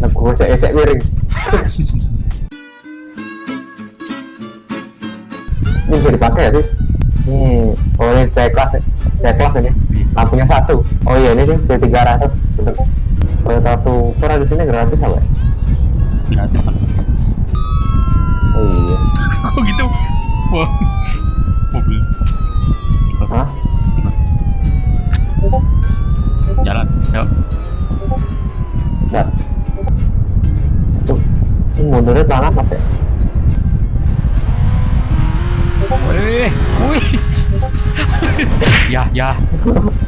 Nah, gue ecek miring. ini bisa dipakai ya sih? Ini, oh ini C kelas, ya? C kelas ini. Lampunya satu. Oh iya ini sih B300. Bener. Toyota Supra di sini gratis apa? ya? gratis kan Oh iya. kok gitu wah mobil Hah? jalan yuk Enggak. Mundurnya pelan amat ya? wih wih. Ya ya.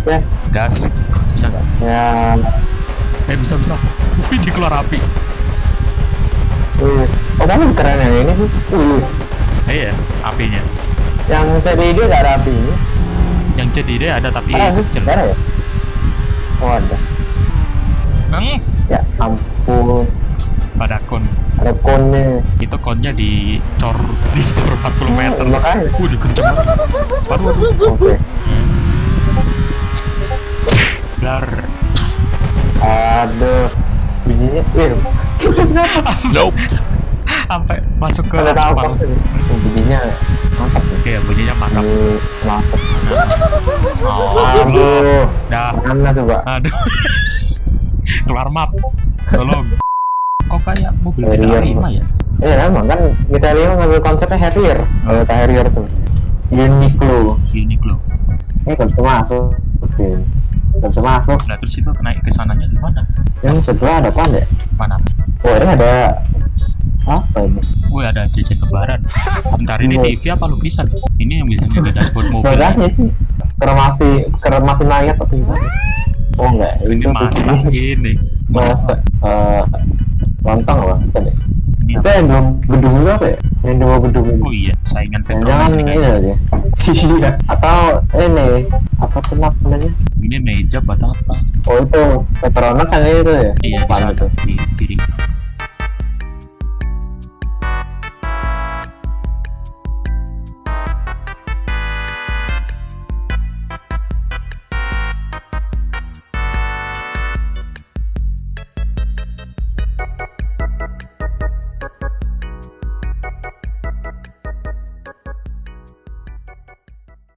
Ya, gas. Bisa nggak? Ya, eh bisa bisa. Wih dikeluar api. Wih. Oh kamu keren yang ini sih. Wih, iya apinya. Yang CDD nggak ada apinya. yang jadi deh ada tapi sih, kecil. ada ya? Oh ada. Bang, Ya ampun, pada kon ada konnya. itu konnya dicor dicor 40 meter Oh, makanya. Wih, kenceng banget. Waduh, waduh. Oke. Blar. Aduh, bijinya, wih, Sampai masuk ke ada apa? Bijinya mantap. Oke, bunyinya mantap. Ini mantap. Oh, Aduh, dah. mana coba? Aduh. Keluar map. Tolong. Kok kayak mobil Harrier. kita lima ya? Eh, emang kan kita lihat ngambil konsepnya Harrier, Toyota Harrier tuh. Uniqlo. Uniqlo. Ini kan masuk. Nggak bisa masuk. Nah, terus itu naik ke sananya gimana? Yang sebelah ada apa ya? Mana? Oh, ini ada apa ini? Wih, ada jajan lebaran. Bentar, ini Iya. TV apa lukisan? Ini yang biasanya ada dashboard mobil. Makanya sih kremasi kremasi mayat atau gimana? Oh enggak, Ini masa ini. masa eh lontong apa? Bukan ya? Itu yang dua gedung itu apa ya? Yang dua gedung itu. Oh iya, saingan Petronas ini kayaknya. aja. Iya. Atau ini apa tuh namanya? Ini meja buat apa? Oh itu Petronas yang itu ya? Iya, di sana di kiri.